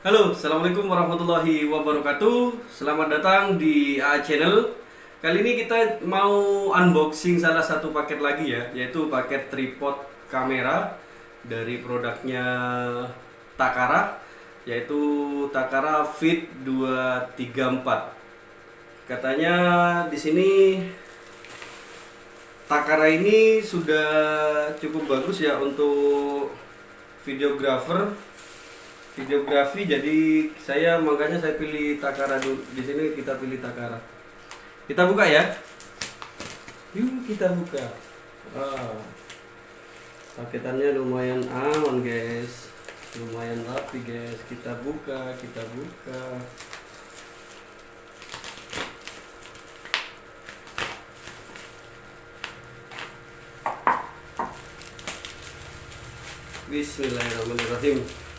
Halo, Assalamualaikum warahmatullahi wabarakatuh. Selamat datang di AA Channel. Kali ini kita mau unboxing salah satu paket lagi ya Yaitu paket tripod kamera Dari produknya Takara Yaitu Takara Fit 234 Katanya di sini Takara ini sudah cukup bagus ya untuk videographer videografi jadi saya makanya saya pilih Takara dulu. Di sini kita pilih Takara. Kita buka ya? Yuk kita buka. Ah. paketannya lumayan aman guys. Lumayan rapi guys. Kita buka kita buka. Bismillahirrahmanirrahim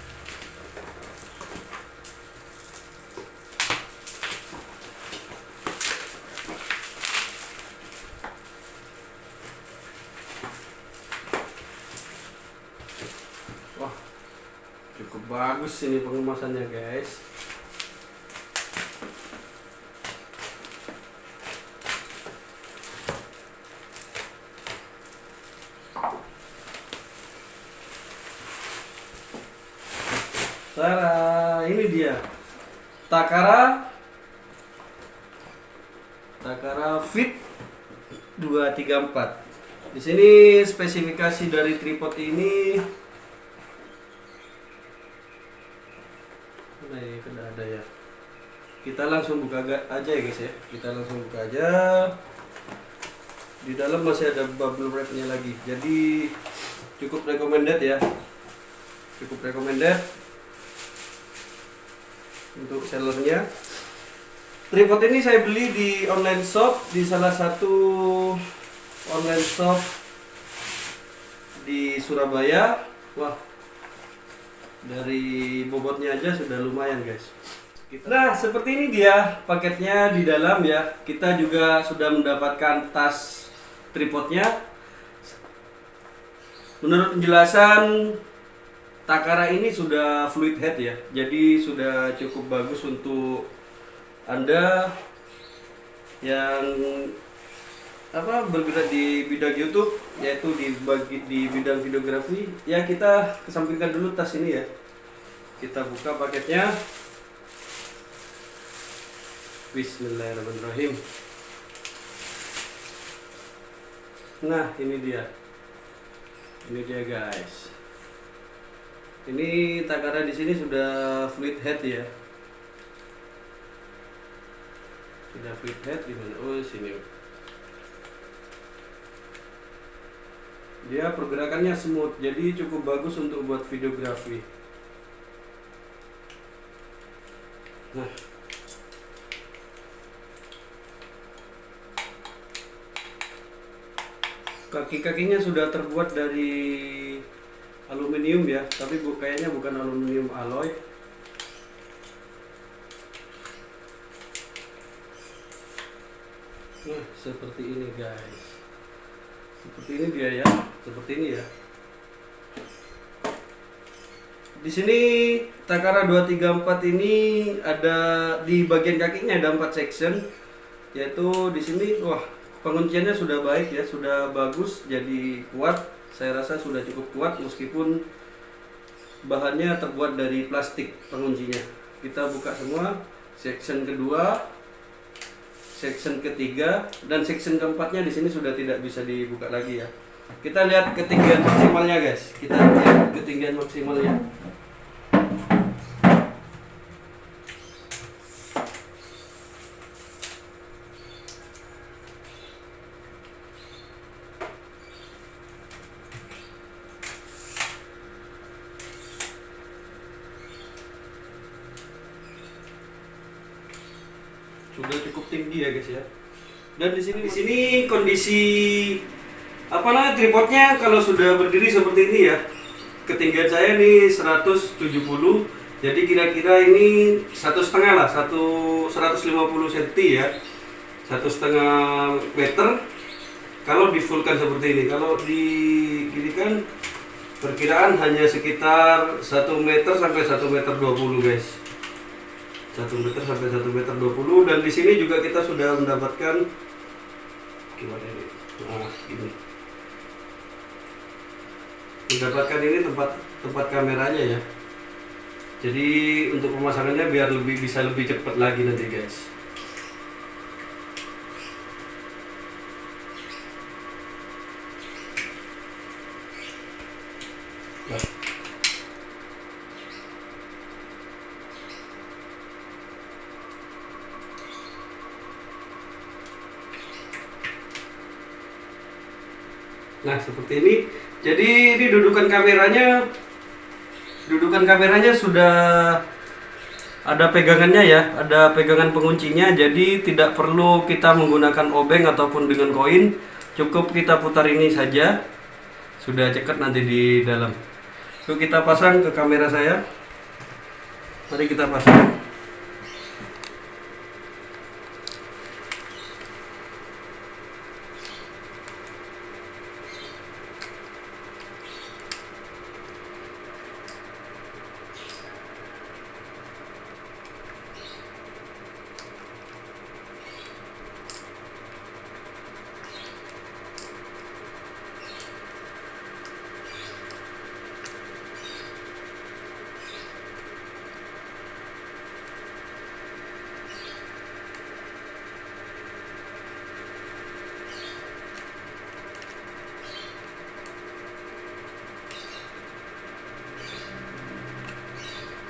cukup bagus ini pengemasannya guys. Tara, ini dia. Takara Takara Fit 234. Di sini spesifikasi dari tripod ini Nah, ini kan ada ya. Kita langsung buka aja ya guys ya. Kita langsung buka aja. Di dalam masih ada bubble wrapnya lagi. Jadi cukup recommended ya. Cukup recommended untuk sellernya. Tripod ini saya beli di online shop di salah satu online shop di Surabaya. Wah, dari bobotnya aja sudah lumayan guys. Nah seperti ini dia paketnya di dalam ya. Kita juga sudah mendapatkan tas tripodnya. Menurut penjelasan Takara ini sudah fluid head ya. Jadi sudah cukup bagus untuk anda yang apa bergerak di bidang YouTube yaitu di bagi di bidang videografi ya kita kesampingkan dulu tas ini ya kita buka paketnya Bismillahirrahmanirrahim. Nah ini dia. Ini dia guys. Ini Takara di sini sudah fluid head ya. Sudah fluid head di mana oh sini. Dia pergerakannya smooth jadi cukup bagus untuk buat videografi. Nah kaki-kakinya sudah terbuat dari aluminium ya tapi bu, kayaknya bukan aluminium alloy. Nah seperti ini guys. Seperti ini dia ya seperti ini ya. Di sini Takara 234 ini ada di bagian kakinya ada empat section yaitu di sini wah pengunciannya sudah baik ya sudah bagus jadi kuat saya rasa sudah cukup kuat meskipun bahannya terbuat dari plastik penguncinya kita buka semua section kedua section ketiga dan section keempatnya di sini sudah tidak bisa dibuka lagi ya. Kita lihat ketinggian maksimalnya guys. Kita lihat ketinggian maksimalnya. Sudah cukup tinggi ya guys ya. Dan di sini di sini kondisi apa namanya tripodnya kalau sudah berdiri seperti ini ya. Ketinggian saya ini 170 jadi kira-kira ini satu setengah lah satu 150 cm ya satu setengah meter kalau di fullkan seperti ini kalau di gini kan perkiraan hanya sekitar 1 meter sampai 1 meter 20 guys 1 meter sampai 1 meter 20 dan di sini juga kita sudah mendapatkan gimana ini? Nah ini. Mendapatkan ini tempat tempat kameranya ya. Jadi untuk pemasangannya biar lebih bisa lebih cepat lagi nanti guys Nah seperti ini. Jadi ini dudukan kameranya, dudukan kameranya sudah ada pegangannya ya, ada pegangan penguncinya. Jadi tidak perlu kita menggunakan obeng ataupun dengan koin. Cukup kita putar ini saja. Sudah cekat nanti di dalam. Yuk kita pasang ke kamera saya. Mari kita pasang.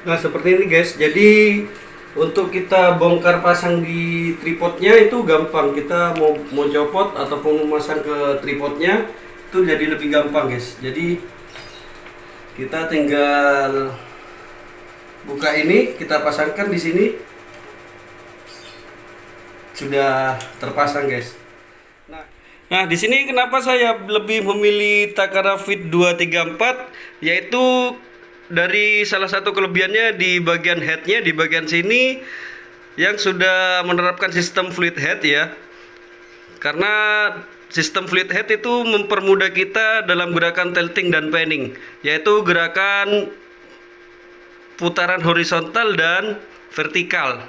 Nah seperti ini guys. Jadi untuk kita bongkar pasang di tripodnya itu gampang. Kita mau mau copot ataupun memasang ke tripodnya itu jadi lebih gampang guys. Jadi kita tinggal buka ini, kita pasangkan di sini. Sudah terpasang guys. Nah, nah di sini kenapa saya lebih memilih Takara Fit 234 yaitu dari salah satu kelebihannya di bagian headnya di bagian sini yang sudah menerapkan sistem fluid head ya. Karena sistem fluid head itu mempermudah kita dalam gerakan tilting dan panning yaitu gerakan putaran horizontal dan vertikal.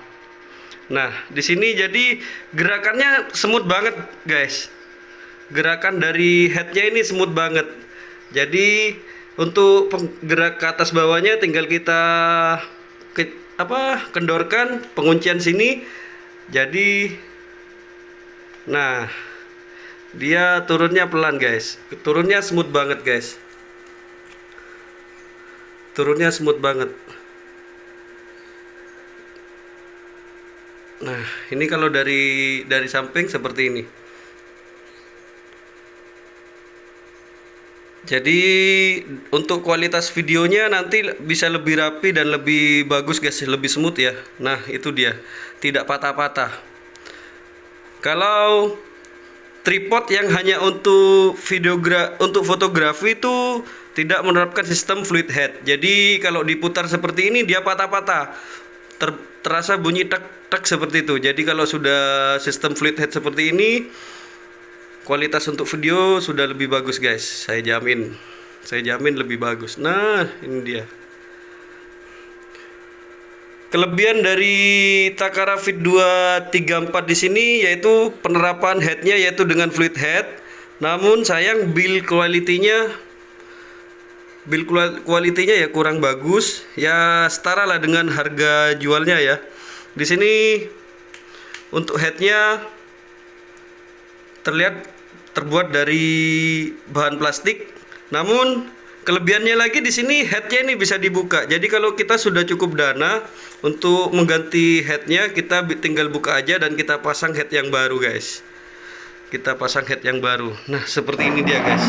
Nah di sini jadi gerakannya smooth banget guys. Gerakan dari headnya ini smooth banget. Jadi untuk penggerak ke atas bawahnya tinggal kita ke, apa kendorkan penguncian sini. Jadi nah dia turunnya pelan guys. Turunnya smooth banget guys. Turunnya smooth banget. Nah ini kalau dari dari samping seperti ini Jadi untuk kualitas videonya nanti bisa lebih rapi dan lebih bagus guys, lebih smooth ya. Nah, itu dia. Tidak patah-patah. Kalau tripod yang hanya untuk videogra untuk fotografi itu tidak menerapkan sistem fluid head. Jadi kalau diputar seperti ini dia patah-patah. Ter terasa bunyi tek tek seperti itu. Jadi kalau sudah sistem fluid head seperti ini kualitas untuk video sudah lebih bagus guys. Saya jamin. Saya jamin lebih bagus. Nah ini dia. Kelebihan dari Takara Fit 234 di sini yaitu penerapan headnya yaitu dengan fluid head. Namun sayang build quality-nya build quality-nya ya kurang bagus. Ya setara lah dengan harga jualnya ya. Di sini untuk headnya terlihat terbuat dari bahan plastik. Namun kelebihannya lagi di sini headnya ini bisa dibuka. Jadi kalau kita sudah cukup dana untuk mengganti headnya, kita tinggal buka aja dan kita pasang head yang baru, guys. Kita pasang head yang baru. Nah seperti ini dia, guys.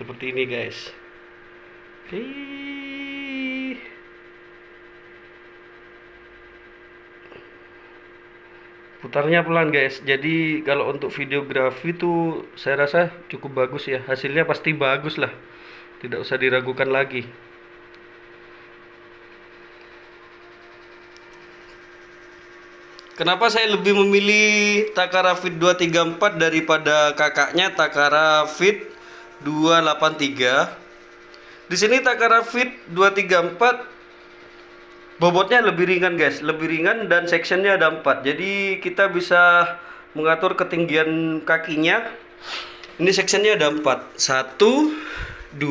Seperti ini, guys. Oke. Putarnya pelan guys. Jadi kalau untuk videografi itu saya rasa cukup bagus ya. Hasilnya pasti bagus lah. Tidak usah diragukan lagi. Kenapa saya lebih memilih Takara Fit 234 daripada kakaknya Takara Fit 283? Di sini Takara Fit 234 bobotnya lebih ringan guys, lebih ringan dan sectionnya ada 4. Jadi kita bisa mengatur ketinggian kakinya. Ini sectionnya ada 4. 1 2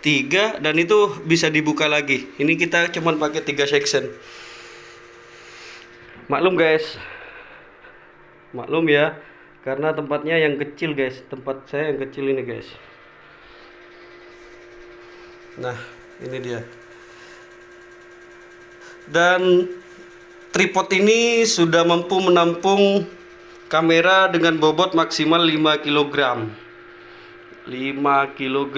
3 dan itu bisa dibuka lagi. Ini kita cuman pakai 3 section maklum guys maklum ya karena tempatnya yang kecil guys tempat saya yang kecil ini guys nah ini dia dan tripod ini sudah mampu menampung kamera dengan bobot maksimal 5 kg 5 kg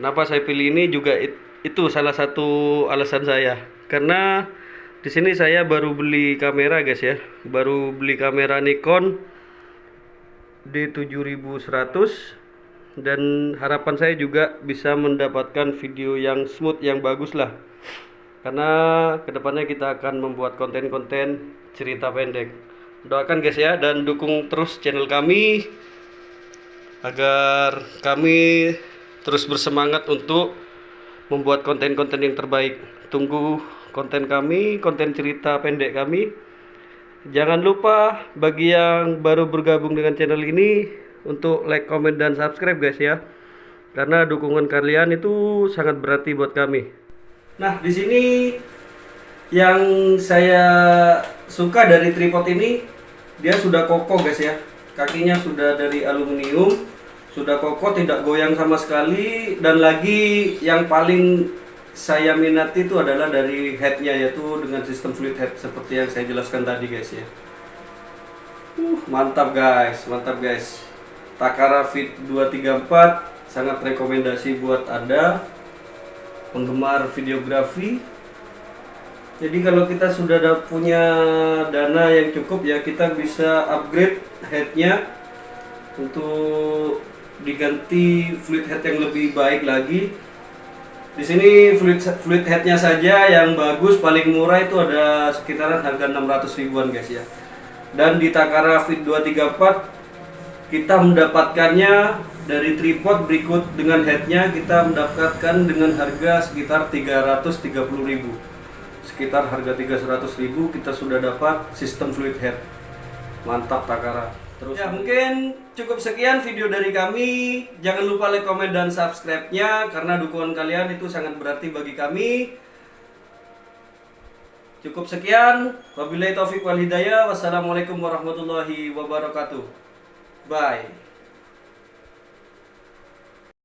kenapa saya pilih ini juga itu salah satu alasan saya. Karena di sini saya baru beli kamera guys ya. Baru beli kamera Nikon D7100 dan harapan saya juga bisa mendapatkan video yang smooth yang bagus lah karena ke depannya kita akan membuat konten-konten cerita pendek doakan guys ya dan dukung terus channel kami agar kami terus bersemangat untuk membuat konten-konten yang terbaik tunggu konten kami, konten cerita pendek kami. Jangan lupa bagi yang baru bergabung dengan channel ini untuk like, comment, dan subscribe guys ya. Karena dukungan kalian itu sangat berarti buat kami. Nah, di sini yang saya suka dari tripod ini dia sudah kokoh guys ya. Kakinya sudah dari aluminium, sudah kokoh, tidak goyang sama sekali. Dan lagi yang paling saya minati itu adalah dari headnya yaitu dengan sistem fluid head seperti yang saya jelaskan tadi guys ya. Uh, mantap guys mantap guys. Takara Fit 234 sangat rekomendasi buat anda penggemar videografi jadi kalau kita sudah ada punya dana yang cukup ya kita bisa upgrade headnya untuk diganti fluid head yang lebih baik lagi di sini fluid fluid headnya saja yang bagus paling murah itu ada sekitaran harga 600 ribuan guys ya. Dan di Takara Fit 234 kita mendapatkannya dari tripod berikut dengan headnya kita mendapatkan dengan harga sekitar 330 ribu sekitar harga 300 ribu kita sudah dapat sistem fluid head mantap Takara Terus ya mungkin cukup sekian video dari kami. Jangan lupa like, komen, dan subscribe-nya karena dukungan kalian itu sangat berarti bagi kami. Cukup sekian. Wabillahi taufik wal hidayah. Wassalamualaikum warahmatullahi wabarakatuh. Bye.